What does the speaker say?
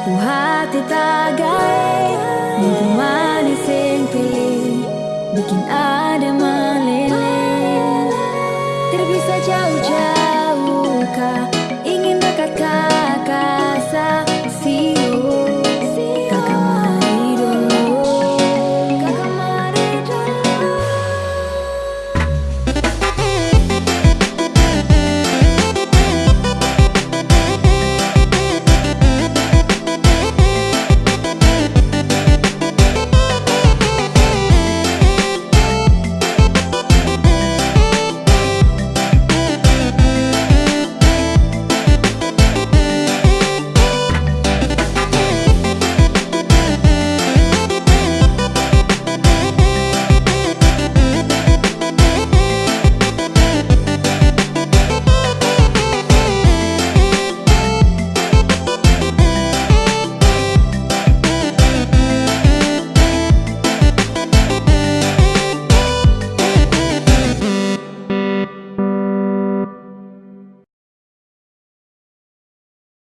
Sapu hati tagai Mungkin manis yang pilih Bikin